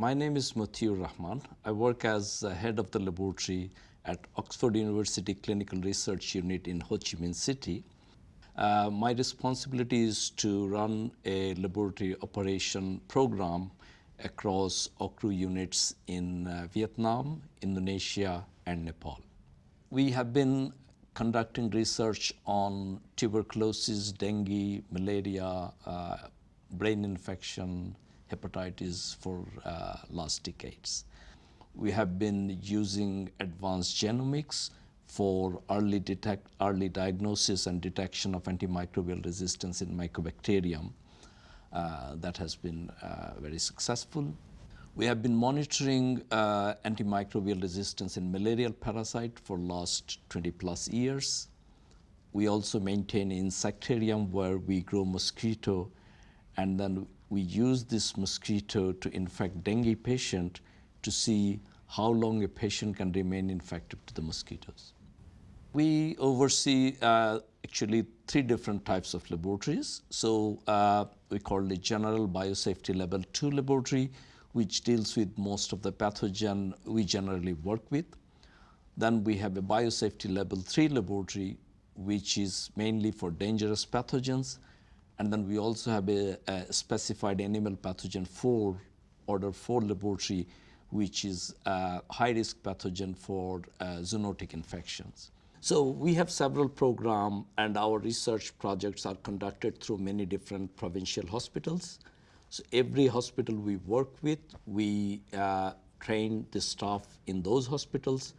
My name is Motiur Rahman. I work as head of the laboratory at Oxford University Clinical Research Unit in Ho Chi Minh City. Uh, my responsibility is to run a laboratory operation program across OUCRU units in uh, Vietnam, Indonesia, and Nepal. We have been conducting research on tuberculosis, dengue, malaria, uh, brain infection, hepatitis for uh, last decades. We have been using advanced genomics for early, detect, early diagnosis and detection of antimicrobial resistance in Mycobacterium. Uh, that has been uh, very successful. We have been monitoring uh, antimicrobial resistance in malarial parasite for last 20 plus years. We also maintain insectarium where we grow mosquito and then we use this mosquito to infect dengue patient to see how long a patient can remain infected to the mosquitoes. We oversee uh, actually three different types of laboratories. So uh, we call the general biosafety level 2 laboratory, which deals with most of the pathogen we generally work with. Then we have a biosafety level 3 laboratory, which is mainly for dangerous pathogens. And then we also have a, a specified animal pathogen 4, order 4 laboratory, which is a high-risk pathogen for uh, zoonotic infections. So we have several programs and our research projects are conducted through many different provincial hospitals. So every hospital we work with, we uh, train the staff in those hospitals.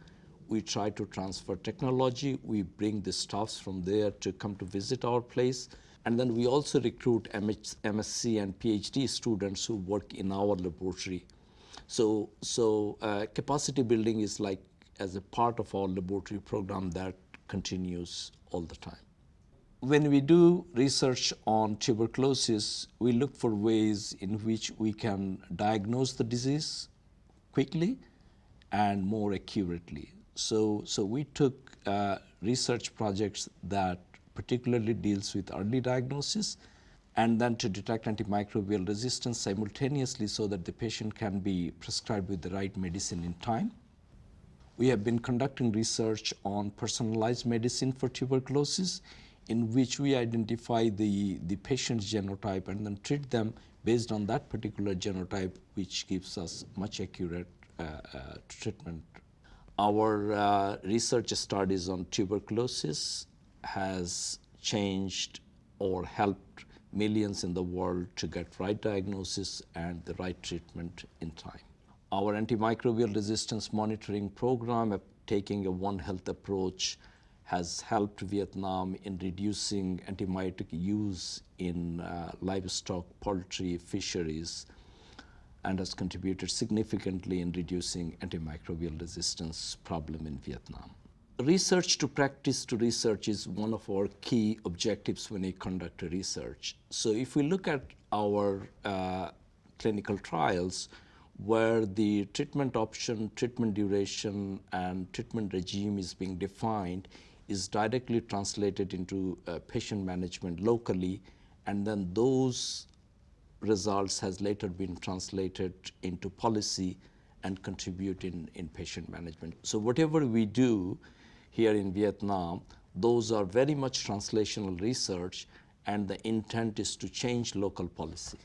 We try to transfer technology. We bring the staffs from there to come to visit our place. And then we also recruit MSc and PhD students who work in our laboratory. So, so uh, capacity building is like as a part of our laboratory program that continues all the time. When we do research on tuberculosis, we look for ways in which we can diagnose the disease quickly and more accurately. So, so we took uh, research projects that particularly deals with early diagnosis and then to detect antimicrobial resistance simultaneously so that the patient can be prescribed with the right medicine in time. We have been conducting research on personalized medicine for tuberculosis in which we identify the, the patient's genotype and then treat them based on that particular genotype which gives us much accurate uh, uh, treatment. Our uh, research studies on tuberculosis has changed or helped millions in the world to get right diagnosis and the right treatment in time. Our antimicrobial resistance monitoring program, taking a One Health approach, has helped Vietnam in reducing antibiotic use in uh, livestock, poultry, fisheries, and has contributed significantly in reducing antimicrobial resistance problem in Vietnam. Research to practice to research is one of our key objectives when we conduct research. So if we look at our uh, clinical trials, where the treatment option, treatment duration, and treatment regime is being defined is directly translated into uh, patient management locally, and then those results has later been translated into policy and contribute in, in patient management. So whatever we do here in Vietnam, those are very much translational research and the intent is to change local policy.